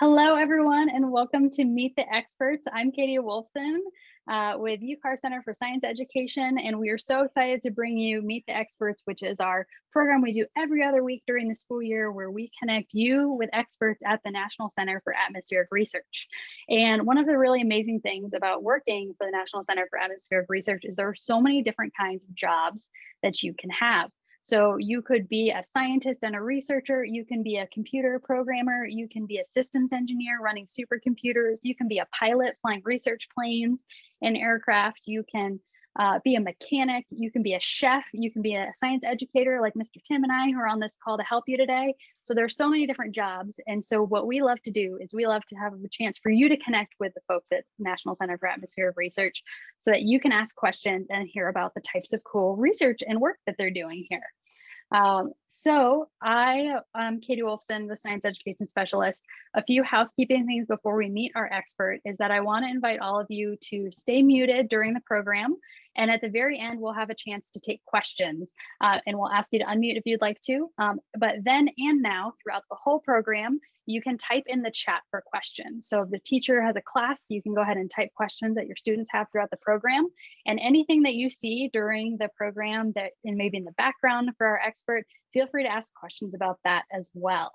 Hello, everyone, and welcome to Meet the Experts. I'm Katie Wolfson uh, with UCAR Center for Science Education, and we are so excited to bring you Meet the Experts, which is our program we do every other week during the school year where we connect you with experts at the National Center for Atmospheric Research. And one of the really amazing things about working for the National Center for Atmospheric Research is there are so many different kinds of jobs that you can have. So you could be a scientist and a researcher, you can be a computer programmer, you can be a systems engineer running supercomputers, you can be a pilot flying research planes and aircraft, you can uh, be a mechanic, you can be a chef, you can be a science educator like Mr. Tim and I who are on this call to help you today. So there's so many different jobs. And so what we love to do is we love to have a chance for you to connect with the folks at National Center for Atmospheric Research so that you can ask questions and hear about the types of cool research and work that they're doing here. Um, so I am Katie Wolfson, the science education specialist. A few housekeeping things before we meet our expert is that I want to invite all of you to stay muted during the program. And at the very end, we'll have a chance to take questions uh, and we'll ask you to unmute if you'd like to. Um, but then and now throughout the whole program, you can type in the chat for questions. So if the teacher has a class, you can go ahead and type questions that your students have throughout the program. And anything that you see during the program that and maybe in the background for our expert, feel free to ask questions about that as well.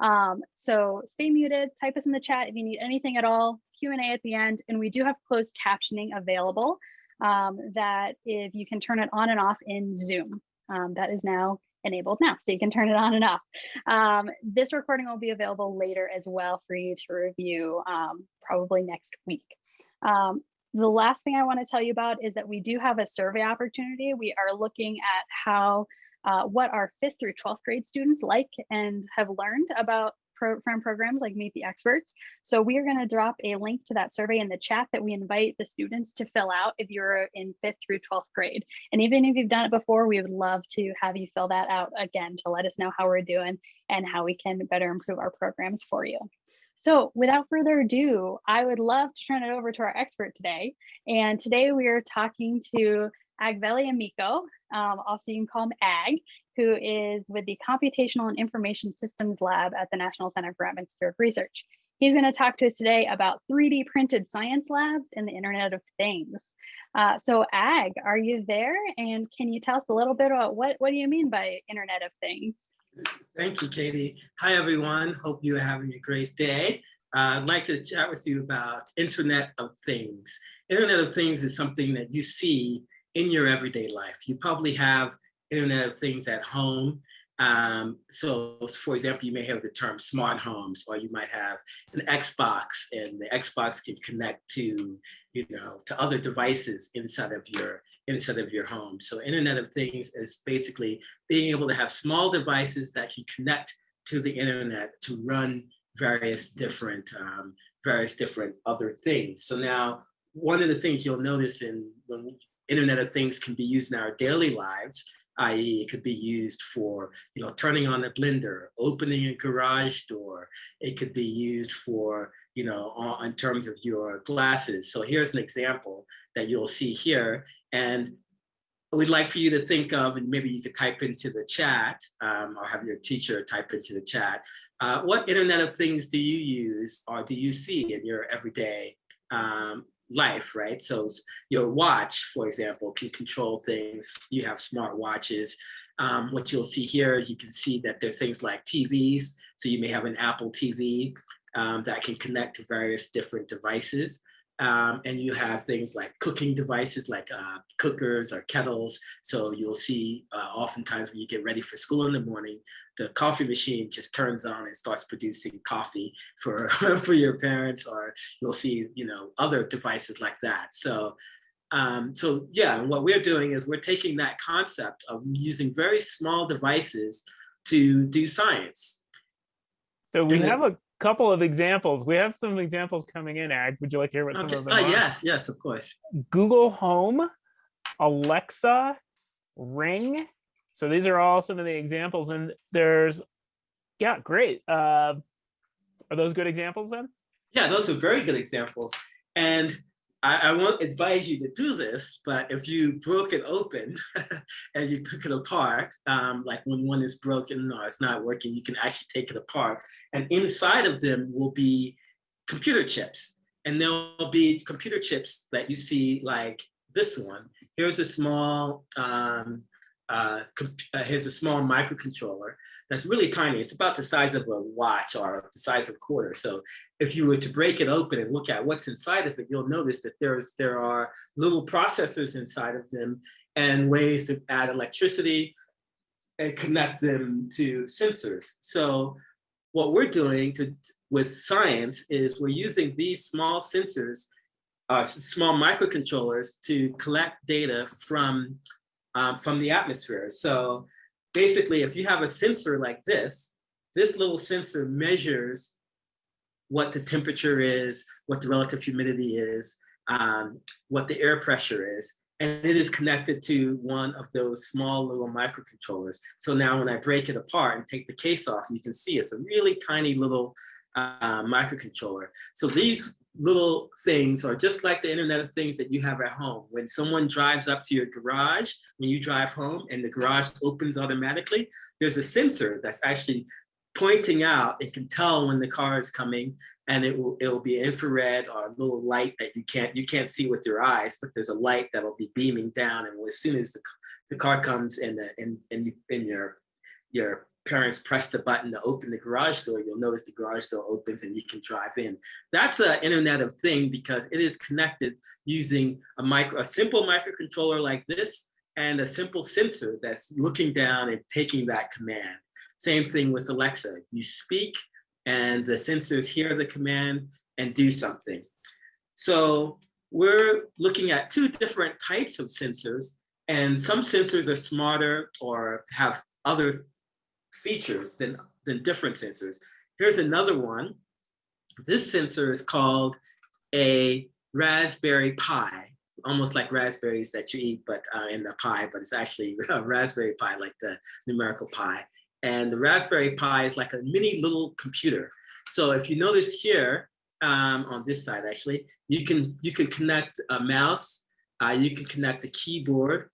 Um, so stay muted, type us in the chat if you need anything at all, Q&A at the end, and we do have closed captioning available um, that if you can turn it on and off in Zoom. Um, that is now enabled now, so you can turn it on and off. Um, this recording will be available later as well for you to review um, probably next week. Um, the last thing I want to tell you about is that we do have a survey opportunity. We are looking at how uh, what our fifth through 12th grade students like and have learned about from programs like Meet the Experts. So we are going to drop a link to that survey in the chat that we invite the students to fill out if you're in fifth through 12th grade. And even if you've done it before, we would love to have you fill that out again to let us know how we're doing and how we can better improve our programs for you. So without further ado, I would love to turn it over to our expert today. And today we are talking to Agbeli Ameko, um, also you can call him Ag, who is with the Computational and Information Systems Lab at the National Center for Atmospheric Research. He's going to talk to us today about 3D printed science labs and the Internet of Things. Uh, so Ag, are you there? And can you tell us a little bit about what, what do you mean by Internet of Things? Thank you, Katie. Hi, everyone. Hope you're having a great day. Uh, I'd like to chat with you about Internet of Things. Internet of Things is something that you see in your everyday life. You probably have Internet of Things at home. Um, so for example, you may have the term smart homes, or you might have an Xbox and the Xbox can connect to, you know, to other devices inside of your inside of your home. So Internet of Things is basically being able to have small devices that can connect to the internet to run various different um, various different other things. So now one of the things you'll notice in when Internet of Things can be used in our daily lives, i.e. it could be used for, you know, turning on a blender, opening a garage door. It could be used for, you know, in terms of your glasses. So here's an example that you'll see here. And we'd like for you to think of, and maybe you could type into the chat um, or have your teacher type into the chat, uh, what Internet of Things do you use or do you see in your everyday um, life, right? So your watch, for example, can control things. You have smart watches. Um, what you'll see here is you can see that there are things like TVs. So you may have an Apple TV um, that can connect to various different devices. Um, and you have things like cooking devices like uh, cookers or kettles. So you'll see uh, oftentimes when you get ready for school in the morning, the coffee machine just turns on and starts producing coffee for, for your parents, or you'll see, you know, other devices like that. So, um, so yeah, what we're doing is we're taking that concept of using very small devices to do science. So we have a couple of examples. We have some examples coming in, Ag. Would you like to hear what okay. some of them uh, are? Yes, yes, of course. Google Home, Alexa, Ring. So these are all some of the examples. And there's, yeah, great. Uh, are those good examples then? Yeah, those are very good examples. And I, I won't advise you to do this, but if you broke it open and you took it apart, um, like when one is broken or it's not working, you can actually take it apart. And inside of them will be computer chips. And there'll be computer chips that you see like this one. Here's a small, um, uh, uh, here's a small microcontroller that's really tiny. It's about the size of a watch or the size of a quarter. So if you were to break it open and look at what's inside of it, you'll notice that there's there are little processors inside of them and ways to add electricity and connect them to sensors. So what we're doing to with science is we're using these small sensors, uh, small microcontrollers to collect data from um, from the atmosphere. So basically, if you have a sensor like this, this little sensor measures what the temperature is, what the relative humidity is, um, what the air pressure is, and it is connected to one of those small little microcontrollers. So now when I break it apart and take the case off, you can see it's a really tiny little uh, microcontroller. So these little things are just like the internet of things that you have at home. When someone drives up to your garage, when you drive home and the garage opens automatically, there's a sensor that's actually pointing out, it can tell when the car is coming and it will it will be infrared or a little light that you can't you can't see with your eyes, but there's a light that'll be beaming down. And as soon as the, the car comes and the and, and you in your your parents press the button to open the garage door, you'll notice the garage door opens and you can drive in. That's an Internet of Thing because it is connected using a micro, a simple microcontroller like this and a simple sensor that's looking down and taking that command. Same thing with Alexa. You speak and the sensors hear the command and do something. So we're looking at two different types of sensors and some sensors are smarter or have other features than, than different sensors. Here's another one. This sensor is called a Raspberry Pi, almost like raspberries that you eat, but uh, in the pie, but it's actually a Raspberry Pi, like the numerical pi. And the Raspberry Pi is like a mini little computer. So if you notice here, um, on this side actually, you can you can connect a mouse, uh, you can connect a keyboard,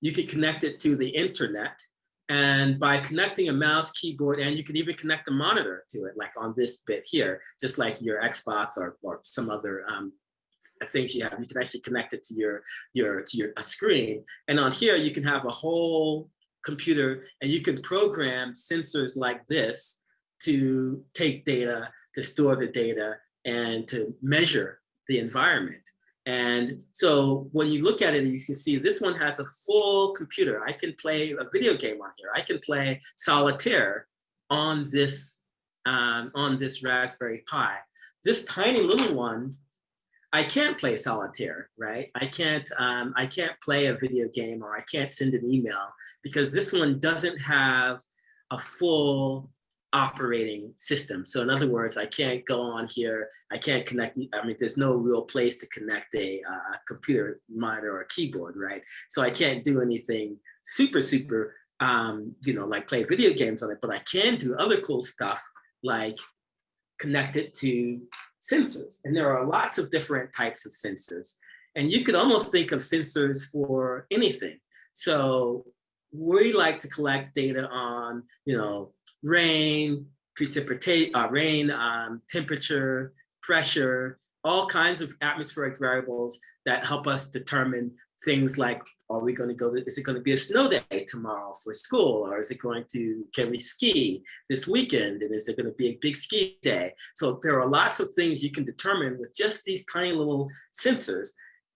you can connect it to the internet, and by connecting a mouse, keyboard, and you can even connect a monitor to it, like on this bit here, just like your Xbox or, or some other um, things you have, you can actually connect it to your, your, to your screen. And on here, you can have a whole computer and you can program sensors like this to take data, to store the data, and to measure the environment. And so when you look at it, you can see this one has a full computer. I can play a video game on here. I can play solitaire on this, um, on this Raspberry Pi. This tiny little one, I can't play solitaire, right? I can't, um, I can't play a video game or I can't send an email because this one doesn't have a full operating system. So in other words, I can't go on here, I can't connect, I mean, there's no real place to connect a, computer monitor or a keyboard, right? So I can't do anything super, super, um, you know, like play video games on it, but I can do other cool stuff like connect it to sensors. And there are lots of different types of sensors. And you could almost think of sensors for anything. So we like to collect data on, you know, rain, precipitate, uh, rain, um, temperature, pressure, all kinds of atmospheric variables that help us determine things like, are we going to go, is it going to be a snow day tomorrow for school? Or is it going to, can we ski this weekend? And is it going to be a big ski day? So there are lots of things you can determine with just these tiny little sensors.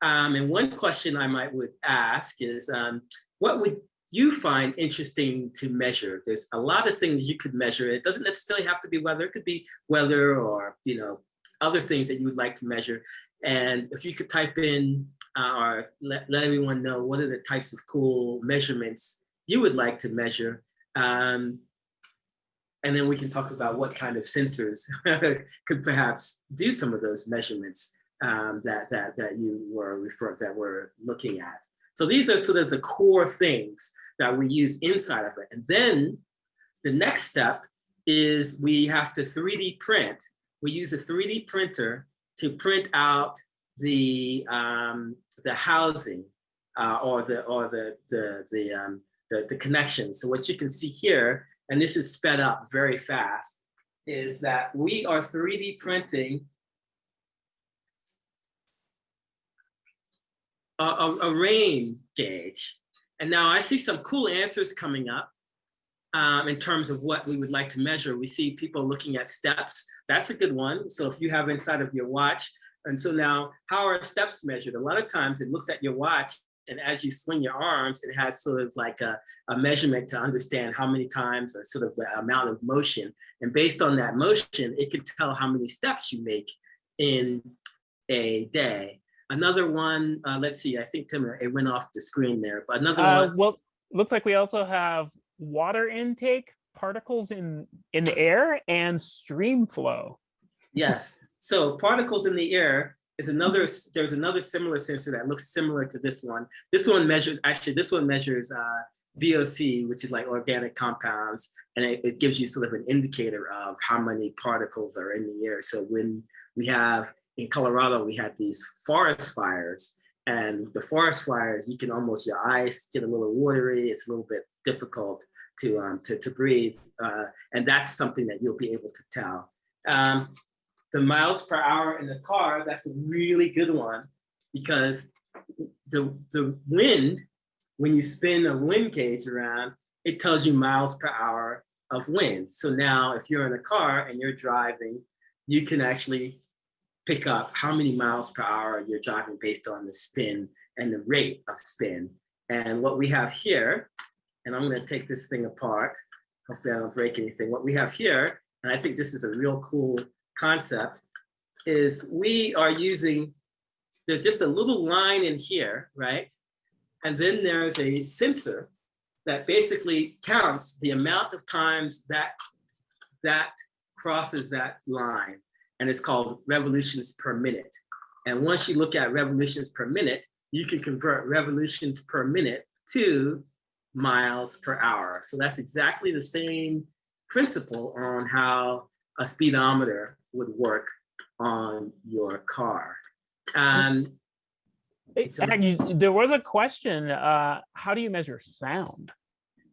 Um, and one question I might would ask is, um, what would you find interesting to measure. There's a lot of things you could measure. It doesn't necessarily have to be weather. It could be weather or, you know, other things that you would like to measure. And if you could type in uh, or let, let everyone know what are the types of cool measurements you would like to measure. Um, and then we can talk about what kind of sensors could perhaps do some of those measurements um, that, that, that you were referring, that we're looking at. So these are sort of the core things that we use inside of it. And then the next step is we have to 3D print. We use a 3D printer to print out the um, the housing uh, or the or the the the, um, the the connection. So what you can see here, and this is sped up very fast, is that we are 3D printing a, a, a rain gauge. And now I see some cool answers coming up um, in terms of what we would like to measure. We see people looking at steps. That's a good one. So if you have inside of your watch, and so now how are steps measured? A lot of times it looks at your watch and as you swing your arms, it has sort of like a, a measurement to understand how many times or sort of the amount of motion. And based on that motion, it can tell how many steps you make in a day. Another one, uh, let's see, I think Tim, it went off the screen there, but another Uh, one, well, looks like we also have water intake, particles in in the air, and stream flow. yes. So particles in the air is another, there's another similar sensor that looks similar to this one. This one measured, actually, this one measures uh, VOC, which is like organic compounds, and it, it gives you sort of an indicator of how many particles are in the air. So when we have, in Colorado, we had these forest fires, and the forest fires, you can almost, your eyes get a little watery, it's a little bit difficult to, um, to, to breathe, uh, and that's something that you'll be able to tell. Um, the miles per hour in the car, that's a really good one because the, the wind, when you spin a wind gauge around, it tells you miles per hour of wind. So now if you're in a car and you're driving, you can actually pick up how many miles per hour you're driving based on the spin and the rate of spin. And what we have here, and I'm gonna take this thing apart, hopefully I don't break anything. What we have here, and I think this is a real cool concept is we are using, there's just a little line in here, right? And then there's a sensor that basically counts the amount of times that that crosses that line. And it's called revolutions per minute. And once you look at revolutions per minute, you can convert revolutions per minute to miles per hour. So that's exactly the same principle on how a speedometer would work on your car. And there was a question, uh, how do you measure sound?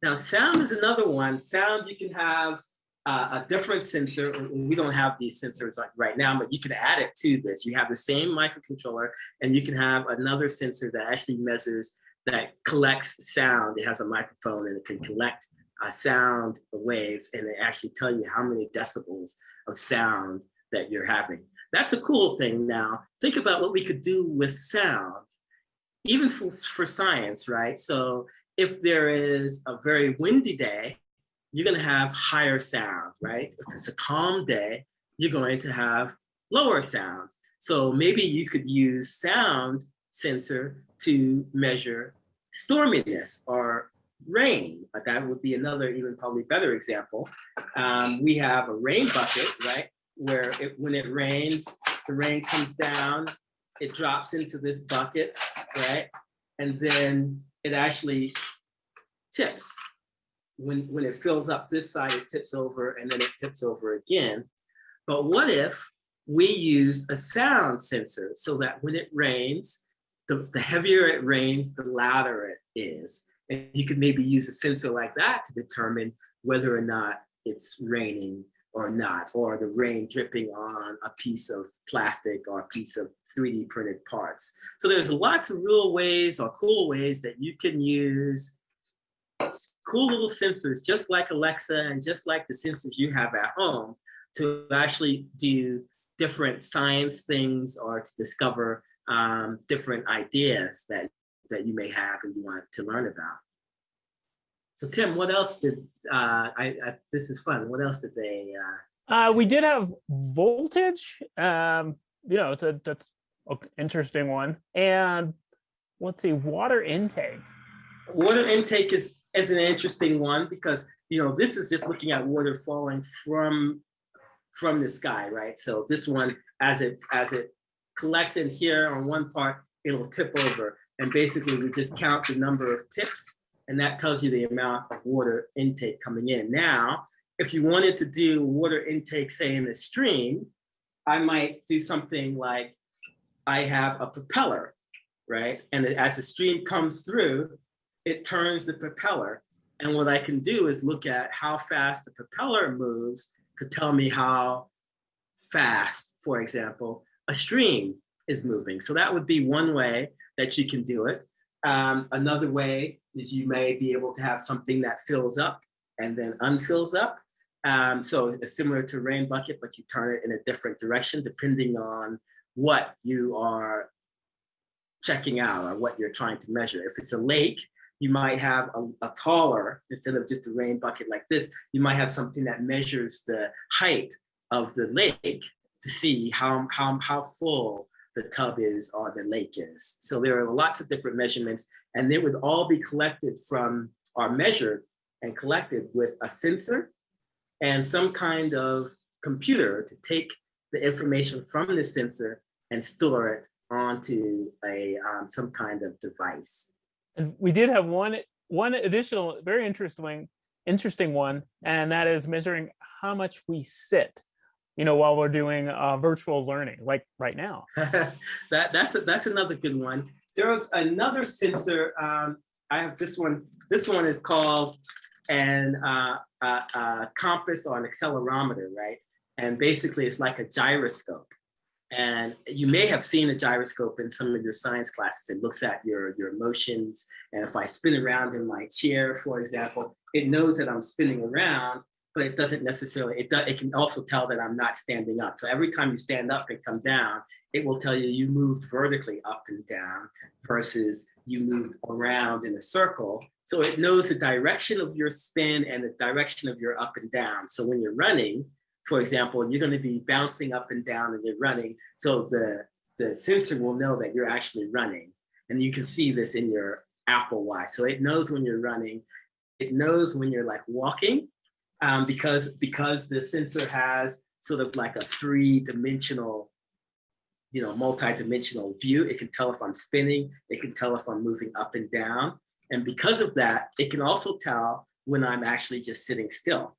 now sound is another one. Sound, you can have uh, a different sensor. We don't have these sensors right now, but you can add it to this. You have the same microcontroller and you can have another sensor that actually measures, that collects sound. It has a microphone and it can collect uh, sound waves and they actually tell you how many decibels of sound that you're having. That's a cool thing now. Think about what we could do with sound, even for, for science, right? So if there is a very windy day, you're gonna have higher sound, right? If it's a calm day, you're going to have lower sound. So maybe you could use sound sensor to measure storminess or rain. But that would be another even probably better example. Um, we have a rain bucket, right? Where it, when it rains, the rain comes down, it drops into this bucket, right? And then it actually tips. When, when it fills up this side, it tips over and then it tips over again. But what if we used a sound sensor so that when it rains, the, the heavier it rains, the louder it is. And you could maybe use a sensor like that to determine whether or not it's raining or not, or the rain dripping on a piece of plastic or a piece of 3D printed parts. So there's lots of real ways or cool ways that you can use cool little sensors, just like Alexa and just like the sensors you have at home to actually do different science things or to discover um, different ideas that, that you may have and you want to learn about. So Tim, what else did, uh, I, I, this is fun. What else did they, uh, Uh, we did have voltage, um, you know, that, that's an interesting one. And let's see, water intake. Water intake is, is an interesting one because, you know, this is just looking at water falling from, from the sky, right? So this one, as it, as it collects in here on one part, it'll tip over. And basically we just count the number of tips and that tells you the amount of water intake coming in. Now, if you wanted to do water intake, say in the stream, I might do something like I have a propeller, right? And as the stream comes through, it turns the propeller. And what I can do is look at how fast the propeller moves could tell me how fast, for example, a stream is moving. So that would be one way that you can do it. Um, another way is you may be able to have something that fills up and then unfills up. Um, so it's similar to rain bucket, but you turn it in a different direction depending on what you are checking out or what you're trying to measure. If it's a lake, you might have a, a, taller, instead of just a rain bucket like this, you might have something that measures the height of the lake to see how, how, how full the tub is or the lake is. So there are lots of different measurements and they would all be collected from, or measured and collected with a sensor and some kind of computer to take the information from the sensor and store it onto a um, some kind of device. And we did have one one additional very interesting interesting one, and that is measuring how much we sit. You know, while we're doing uh, virtual learning, like right now. that that's a, that's another good one. There was another sensor. Um, I have this one. This one is called an uh, uh, uh, compass or an accelerometer, right? And basically, it's like a gyroscope. And you may have seen a gyroscope in some of your science classes. It looks at your, your motions. And if I spin around in my chair, for example, it knows that I'm spinning around, but it doesn't necessarily, it, does, it can also tell that I'm not standing up. So every time you stand up and come down, it will tell you you moved vertically up and down versus you moved around in a circle. So it knows the direction of your spin and the direction of your up and down. So when you're running, for example, you're going to be bouncing up and down and you're running. So the, the sensor will know that you're actually running. And you can see this in your Apple Watch. So it knows when you're running. It knows when you're like walking um, because, because the sensor has sort of like a three dimensional, you know, multi-dimensional view. It can tell if I'm spinning. It can tell if I'm moving up and down. And because of that, it can also tell when I'm actually just sitting still.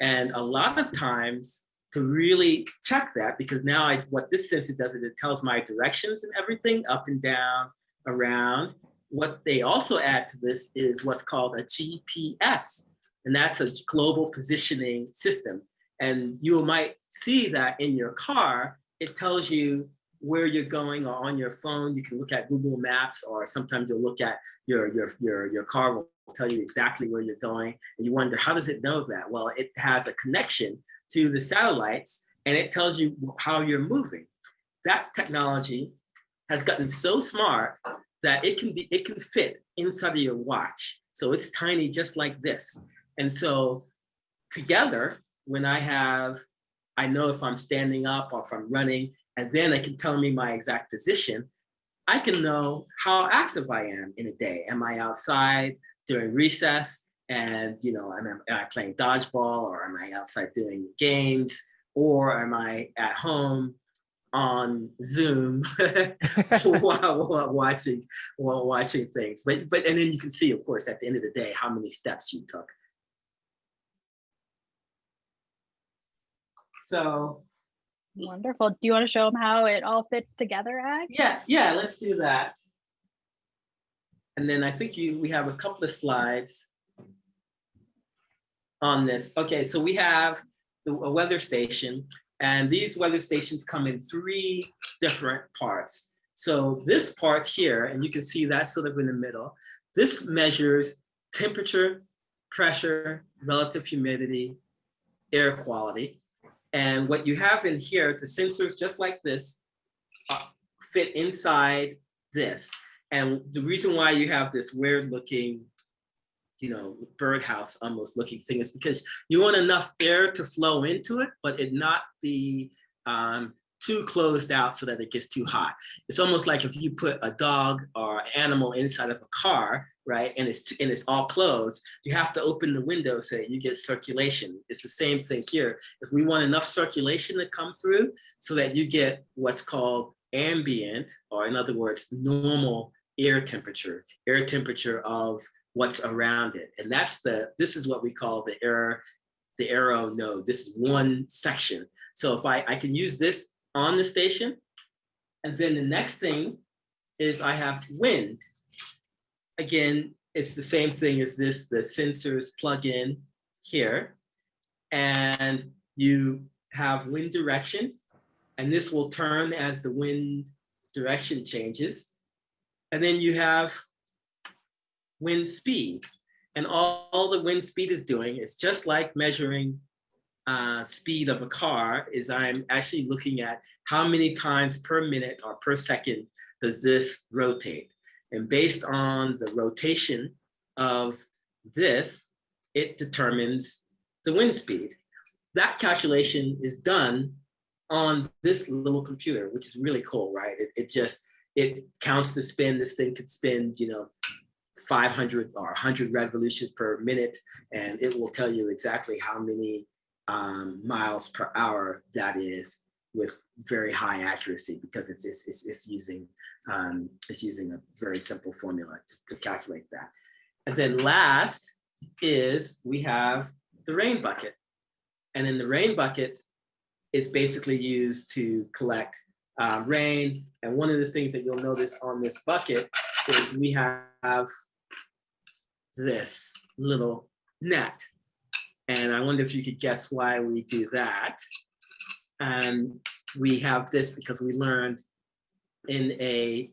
And a lot of times to really check that, because now I, what this sensor does is it tells my directions and everything up and down, around. What they also add to this is what's called a GPS, and that's a global positioning system. And you might see that in your car, it tells you where you're going or on your phone. You can look at Google Maps or sometimes you'll look at your, your, your, your car will tell you exactly where you're going. And you wonder, how does it know that? Well, it has a connection to the satellites and it tells you how you're moving. That technology has gotten so smart that it can be it can fit inside of your watch. So it's tiny just like this. And so together, when I have, I know if I'm standing up or if I'm running, and then it can tell me my exact position, I can know how active I am in a day. Am I outside during recess? And you know, am I, am I playing dodgeball or am I outside doing games? Or am I at home on Zoom while, while, watching while watching things. But but and then you can see, of course, at the end of the day, how many steps you took. So Wonderful. Do you want to show them how it all fits together, Ag? Yeah, yeah, let's do that. And then I think you we have a couple of slides on this. Okay, so we have the a weather station, and these weather stations come in three different parts. So this part here, and you can see that sort of in the middle, this measures temperature, pressure, relative humidity, air quality. And what you have in here, the sensors just like this uh, fit inside this. And the reason why you have this weird looking, you know, birdhouse almost looking thing is because you want enough air to flow into it, but it not be um, too closed out so that it gets too hot. It's almost like if you put a dog or animal inside of a car, right, and it's and it's all closed, you have to open the window so you get circulation. It's the same thing here. If we want enough circulation to come through so that you get what's called ambient, or in other words, normal air temperature, air temperature of what's around it. And that's the, this is what we call the air, the arrow node. This is one section. So if I, I can use this on the station And then the next thing is I have wind. Again, it's the same thing as this, the sensors plug in here. And you have wind direction, and this will turn as the wind direction changes. And then you have wind speed. And all, all the wind speed is doing is just like measuring uh, speed of a car is I'm actually looking at how many times per minute or per second does this rotate. And based on the rotation of this, it determines the wind speed. That calculation is done on this little computer, which is really cool, right? It, it just, it counts the spin. This thing could spin, you know, 500 or 100 revolutions per minute, and it will tell you exactly how many um, miles per hour that is with very high accuracy because it's, it's, it's, it's using um, it's using a very simple formula to, to calculate that. And then last is we have the rain bucket. And then the rain bucket is basically used to collect uh, rain. And one of the things that you'll notice on this bucket is we have this little net. And I wonder if you could guess why we do that. And we have this because we learned in a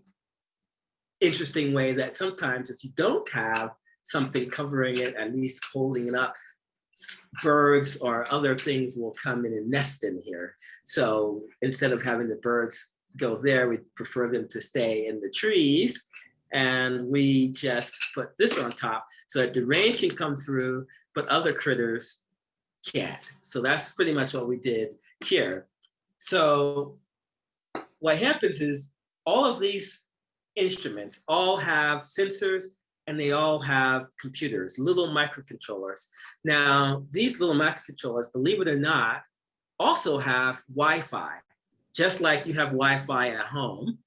interesting way that sometimes if you don't have something covering it, at least holding it up, birds or other things will come in and nest in here. So instead of having the birds go there, we prefer them to stay in the trees. And we just put this on top so that the rain can come through, but other critters can't. So that's pretty much what we did here. So what happens is all of these instruments all have sensors and they all have computers, little microcontrollers. Now, these little microcontrollers, believe it or not, also have Wi-Fi, just like you have Wi-Fi at home,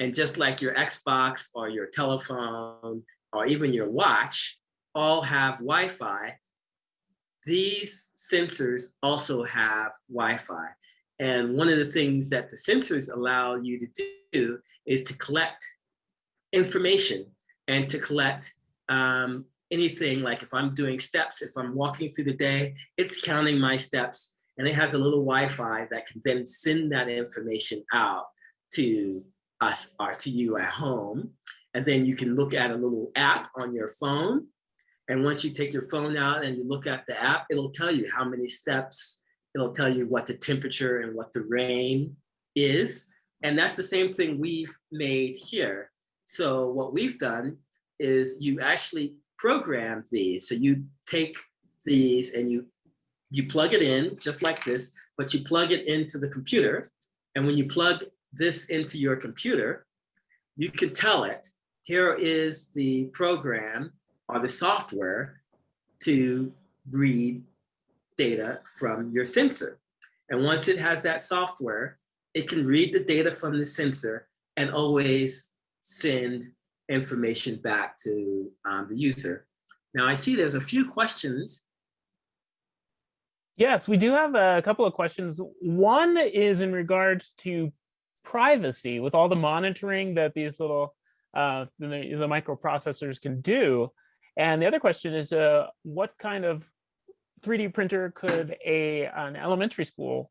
and just like your Xbox or your telephone or even your watch all have Wi-Fi, these sensors also have Wi-Fi. And one of the things that the sensors allow you to do is to collect information and to collect um, anything like if I'm doing steps, if I'm walking through the day, it's counting my steps and it has a little Wi-Fi that can then send that information out to us or to you at home. And then you can look at a little app on your phone. And once you take your phone out and you look at the app, it'll tell you how many steps, it'll tell you what the temperature and what the rain is. And that's the same thing we've made here. So what we've done is you actually program these. So you take these and you you plug it in just like this, but you plug it into the computer. And when you plug this into your computer, you can tell it, here is the program or the software to read data from your sensor. And once it has that software, it can read the data from the sensor and always send information back to um, the user. Now I see there's a few questions. Yes, we do have a couple of questions. One is in regards to privacy with all the monitoring that these little uh, the, the microprocessors can do. And the other question is, uh, what kind of 3D printer could a an elementary school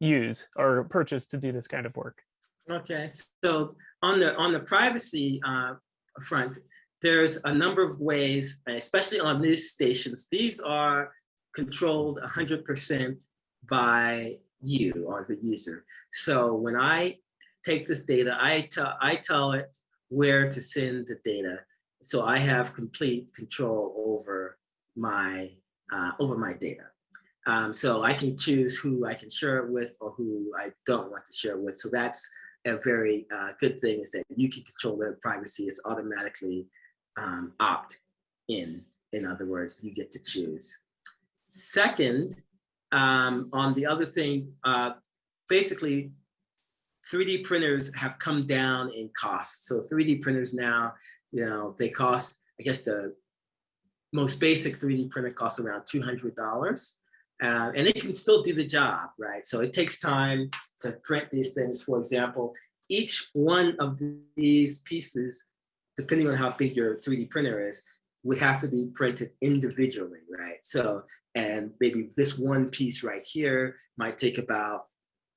use or purchase to do this kind of work? Okay, so on the on the privacy uh, front, there's a number of ways, especially on these stations. These are controlled 100% by you or the user. So when I take this data, I tell I tell it where to send the data. So I have complete control over my uh, over my data. Um, so I can choose who I can share it with or who I don't want to share with. So that's a very uh, good thing is that you can control their privacy. It's automatically um, opt in. In other words, you get to choose. Second, um, on the other thing, uh, basically 3D printers have come down in cost. So 3D printers now, you know, they cost, I guess the most basic 3D printer costs around $200. Uh, and it can still do the job, right? So it takes time to print these things. For example, each one of these pieces, depending on how big your 3D printer is, would have to be printed individually, right? So, and maybe this one piece right here might take about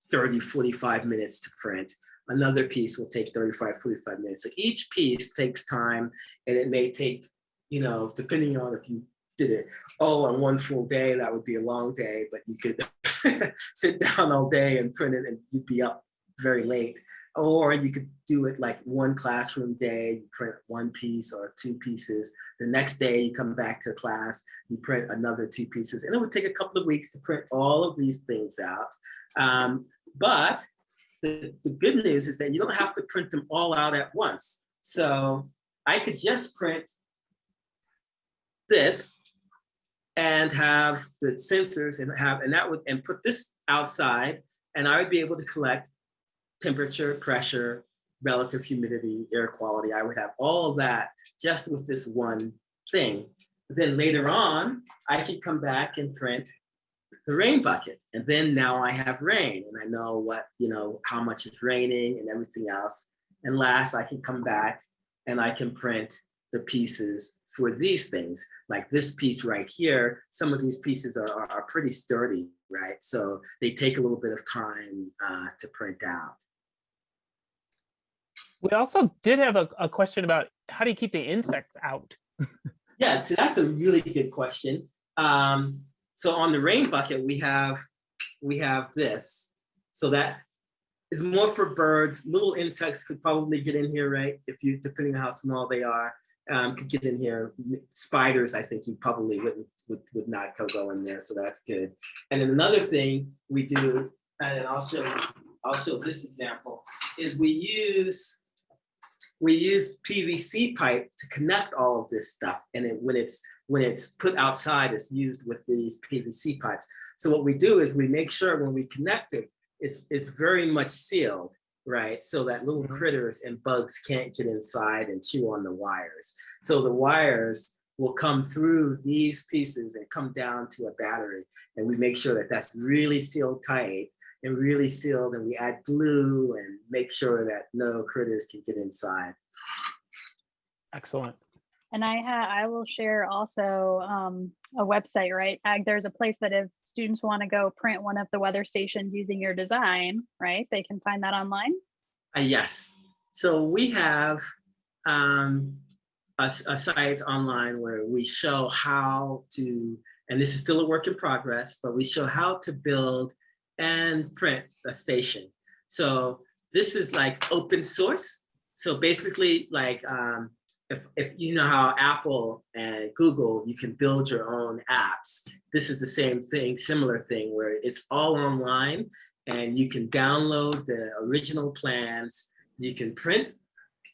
30, 45 minutes to print. Another piece will take 35, 45 minutes. So each piece takes time and it may take, you know, depending on if you did it all on one full day, that would be a long day, but you could sit down all day and print it and you'd be up very late. Or you could do it like one classroom day, you print one piece or two pieces. The next day you come back to class, you print another two pieces. And it would take a couple of weeks to print all of these things out. Um, but the, the good news is that you don't have to print them all out at once. So I could just print this and have the sensors and have and that would and put this outside and I would be able to collect temperature, pressure, relative humidity, air quality. I would have all that just with this one thing. Then later on, I could come back and print the rain bucket. And then now I have rain and I know what, you know, how much is raining and everything else. And last I can come back and I can print the pieces for these things. Like this piece right here, some of these pieces are, are, are pretty sturdy, right? So they take a little bit of time uh, to print out. We also did have a, a question about how do you keep the insects out? yeah, so that's a really good question. Um, so on the rain bucket, we have we have this. So that is more for birds. Little insects could probably get in here, right? If you, depending on how small they are, um, could get in here. Spiders, I think you probably wouldn't would, would not go in there, so that's good. And then another thing we do, and I'll show I'll show this example, is we use we use PVC pipe to connect all of this stuff. And it, when it's when it's put outside, it's used with these PVC pipes. So what we do is we make sure when we connect it, it's, it's very much sealed, right? So that little mm-hmm. critters and bugs can't get inside and chew on the wires. So the wires will come through these pieces and come down to a battery. And we make sure that that's really sealed tight and really sealed and we add glue and make sure that no critters can get inside. Excellent. And I ha I will share also um, a website, right? Ag, there's a place that if students want to go print one of the weather stations using your design, right? They can find that online. Uh, yes. So we have um, a, a site online where we show how to, and this is still a work in progress, but we show how to build and print a station. So this is like open source. So basically like um, if, if you know how Apple and Google, you can build your own apps. This is the same thing, similar thing where it's all online and you can download the original plans. You can print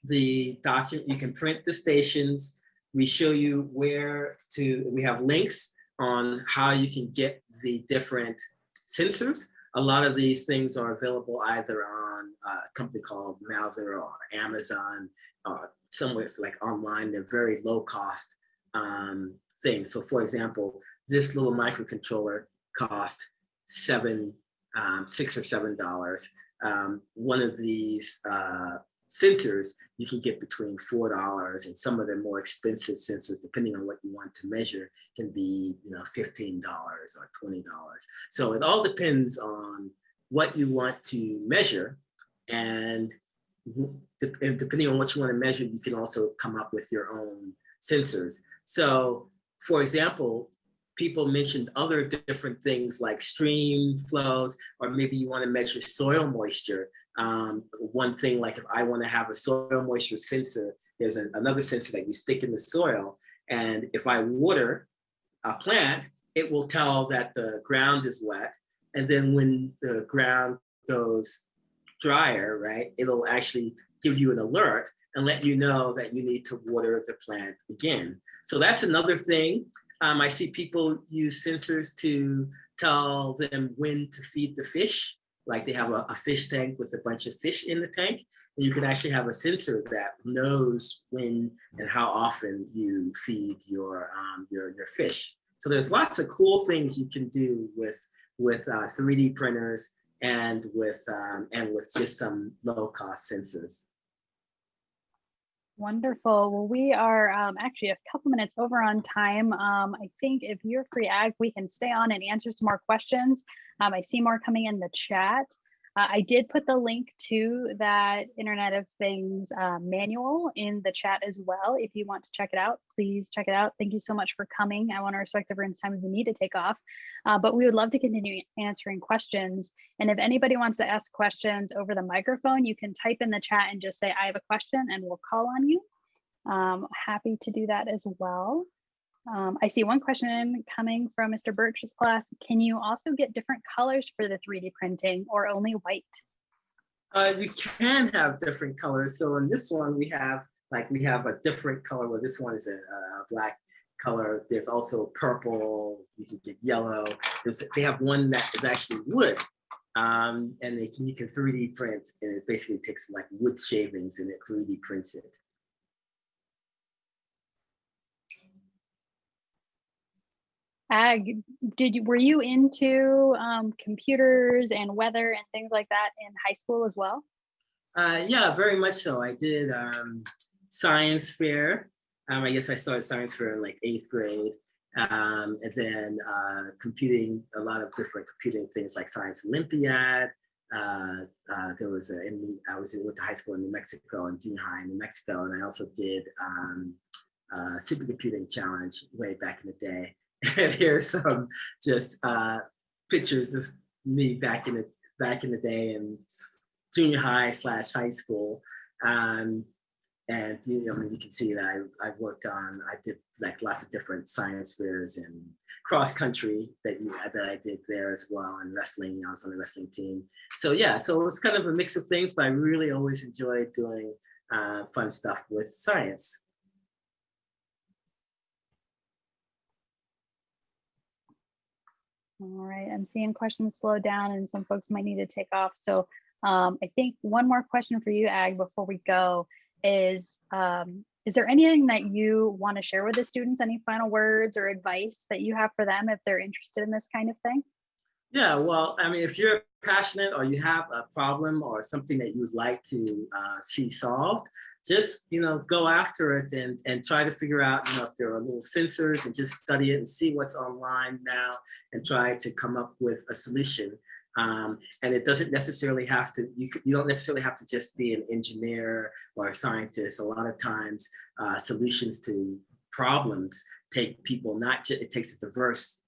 the document, you can print the stations. We show you where to, we have links on how you can get the different sensors a lot of these things are available either on a company called Mouser or Amazon, or somewhere it's like online. They're very low cost um, things. So for example, this little microcontroller cost seven, um, six or seven dollars. Um, one of these uh, sensors you can get between four dollars and some of the more expensive sensors depending on what you want to measure can be you know fifteen dollars or twenty dollars so it all depends on what you want to measure and depending on what you want to measure you can also come up with your own sensors so for example people mentioned other different things like stream flows, or maybe you want to measure soil moisture. Um, one thing, like if I want to have a soil moisture sensor, there's another sensor that you stick in the soil. And if I water a plant, it will tell that the ground is wet. And then when the ground goes drier, right, it'll actually give you an alert and let you know that you need to water the plant again. So that's another thing. Um, I see people use sensors to tell them when to feed the fish like they have a, a, fish tank with a bunch of fish in the tank, and you can actually have a sensor that knows when and how often you feed your um, your your fish. So there's lots of cool things you can do with with uh, 3D printers and with um, and with just some low cost sensors. Wonderful. Well, we are um, actually a couple minutes over on time. Um, I think if you're free, Ag, we can stay on and answer some more questions. Um, I see more coming in the chat. Uh, I did put the link to that Internet of Things uh, manual in the chat as well. If you want to check it out, please check it out. Thank you so much for coming. I want to respect everyone's time if we need to take off, uh, but we would love to continue answering questions. And if anybody wants to ask questions over the microphone, you can type in the chat and just say, I have a question and we'll call on you. Um, happy to do that as well. Um, I see one question coming from Mr. Birch's class. Can you also get different colors for the 3D printing or only white? Uh, you can have different colors. So in this one, we have like we have a different color where this one is a, a black color. There's also purple, you can get yellow. There's, they have one that is actually wood. Um, and they can, you can 3D print and it basically takes like wood shavings and it 3D prints it. Ag, did you were you into um, computers and weather and things like that in high school as well? Uh, yeah, very much so. I did um, science fair. Um, I guess I started science fair in like eighth grade. Um, and then uh, computing, a lot of different computing things like Science Olympiad. Uh, uh, there was a, in, I was in, went to high school in New Mexico and junior high in New Mexico. And I also did um, uh, supercomputing challenge way back in the day. and here's some just uh, pictures of me back in the back in the day in junior high slash high school. Um, and you know, I mean, you can see that I, I worked on, I did like lots of different science fairs and cross country that you, that I did there as well, and wrestling. I was on the wrestling team. So yeah, so it was kind of a mix of things, but I really always enjoyed doing uh, fun stuff with science. All right, I'm seeing questions slow down and some folks might need to take off. So um, I think one more question for you, Ag, before we go is, um, is there anything that you want to share with the students? Any final words or advice that you have for them if they're interested in this kind of thing? Yeah, well, I mean, if you're passionate or you have a problem or something that you would like to uh, see solved, just you know go after it and and try to figure out you know if there are little sensors and just study it and see what's online now and try to come up with a solution. Um, and it doesn't necessarily have to you, you don't necessarily have to just be an engineer or a scientist. A lot of times uh, solutions to problems take people not just it takes a diverse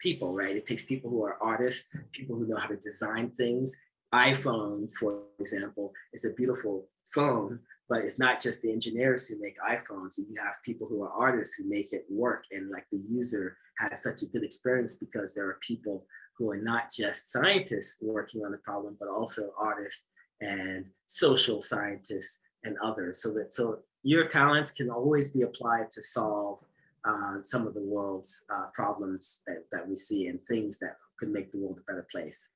people right? It takes people who are artists people who know how to design things. iphone for example is a beautiful phone but it's not just the engineers who make iPhones. You have people who are artists who make it work and like the user has such a good experience because there are people who are not just scientists working on the problem, but also artists and social scientists and others. So that so your talents can always be applied to solve uh, some of the world's uh, problems that, that we see and things that could make the world a better place.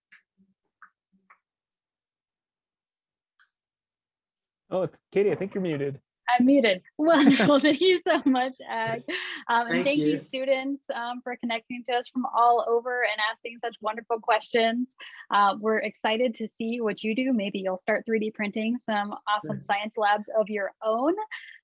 Oh, it's Katie. I think you're muted. I'm muted. Wonderful. thank you so much, Ag. Um, and Thank thank you, you. students, um, for connecting to us from all over and asking such wonderful questions. Uh, we're excited to see what you do. Maybe you'll start 3D printing some awesome science labs of your own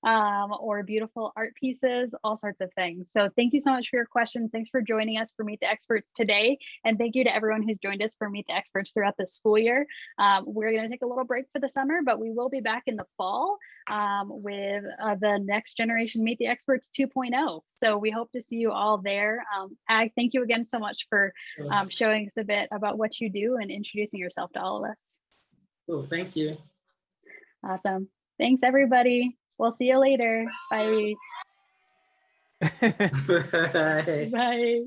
um, or beautiful art pieces, all sorts of things. So thank you so much for your questions. Thanks for joining us for Meet the Experts today. And thank you to everyone who's joined us for Meet the Experts throughout the school year. Um, we're going to take a little break for the summer, but we will be back in the fall um, with uh, the next generation Meet the Experts 2.0. So we hope to see you all there. Um, Ag, thank you again so much for um, showing us a bit about what you do and introducing yourself to all of us. Cool, thank you. Awesome. Thanks, everybody. We'll see you later. Bye. Bye. Bye.